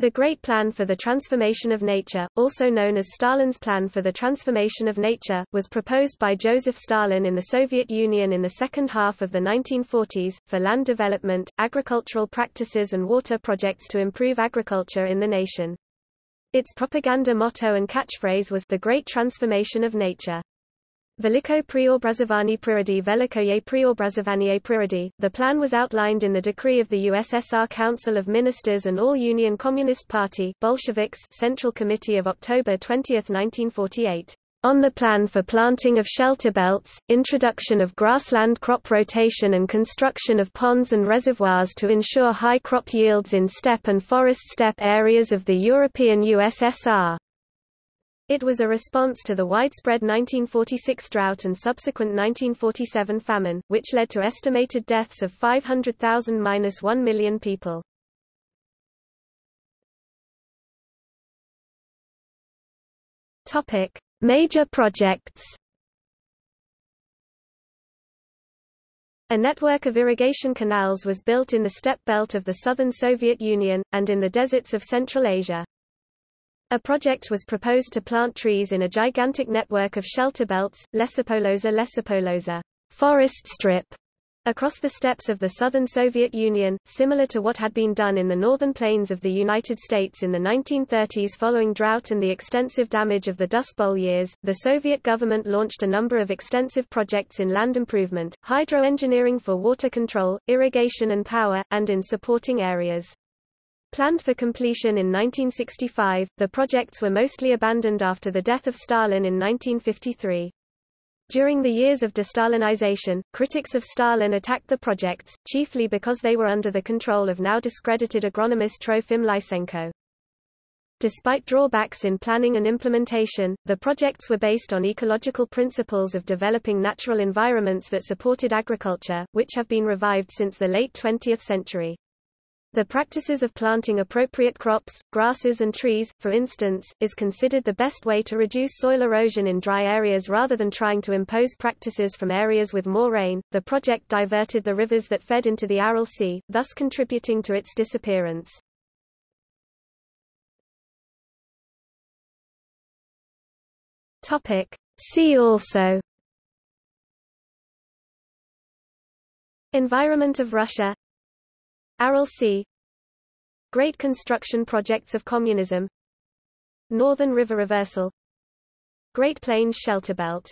The Great Plan for the Transformation of Nature, also known as Stalin's Plan for the Transformation of Nature, was proposed by Joseph Stalin in the Soviet Union in the second half of the 1940s, for land development, agricultural practices and water projects to improve agriculture in the nation. Its propaganda motto and catchphrase was the Great Transformation of Nature. Veliko preobrazování přírody Velikoye preobrazování přírody. The plan was outlined in the decree of the USSR Council of Ministers and All-Union Communist Party Bolsheviks Central Committee of October 20, 1948. On the plan for planting of shelter belts, introduction of grassland crop rotation and construction of ponds and reservoirs to ensure high crop yields in steppe and forest steppe areas of the European USSR. It was a response to the widespread 1946 drought and subsequent 1947 famine, which led to estimated deaths of 500,000–1 million people. Topic: Major projects. A network of irrigation canals was built in the steppe belt of the southern Soviet Union, and in the deserts of Central Asia. A project was proposed to plant trees in a gigantic network of shelter belts, Lesopolosa Lesopolosa forest strip, across the steppes of the southern Soviet Union, similar to what had been done in the northern plains of the United States in the 1930s following drought and the extensive damage of the Dust Bowl years. The Soviet government launched a number of extensive projects in land improvement, hydroengineering for water control, irrigation and power, and in supporting areas. Planned for completion in 1965, the projects were mostly abandoned after the death of Stalin in 1953. During the years of destalinization, critics of Stalin attacked the projects, chiefly because they were under the control of now discredited agronomist Trofim Lysenko. Despite drawbacks in planning and implementation, the projects were based on ecological principles of developing natural environments that supported agriculture, which have been revived since the late 20th century. The practices of planting appropriate crops, grasses and trees, for instance, is considered the best way to reduce soil erosion in dry areas rather than trying to impose practices from areas with more rain. The project diverted the rivers that fed into the Aral Sea, thus contributing to its disappearance. Topic: See also Environment of Russia Aral Sea. Great construction projects of communism. Northern River Reversal. Great Plains Shelter Belt